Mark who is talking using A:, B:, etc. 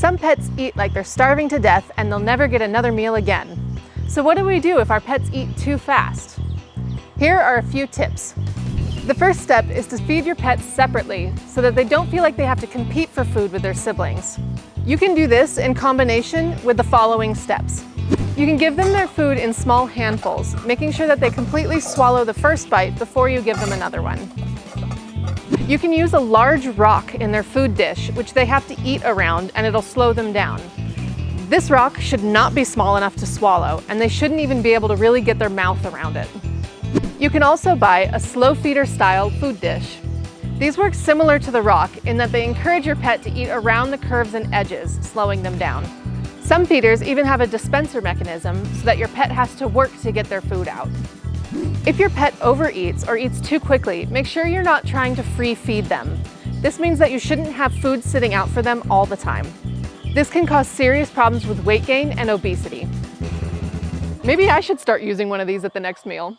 A: Some pets eat like they're starving to death and they'll never get another meal again. So what do we do if our pets eat too fast? Here are a few tips. The first step is to feed your pets separately so that they don't feel like they have to compete for food with their siblings. You can do this in combination with the following steps. You can give them their food in small handfuls, making sure that they completely swallow the first bite before you give them another one. You can use a large rock in their food dish, which they have to eat around and it'll slow them down. This rock should not be small enough to swallow, and they shouldn't even be able to really get their mouth around it. You can also buy a slow feeder style food dish. These work similar to the rock in that they encourage your pet to eat around the curves and edges, slowing them down. Some feeders even have a dispenser mechanism so that your pet has to work to get their food out. If your pet overeats or eats too quickly, make sure you're not trying to free feed them. This means that you shouldn't have food sitting out for them all the time. This can cause serious problems with weight gain and obesity. Maybe I should start using one of these at the next meal.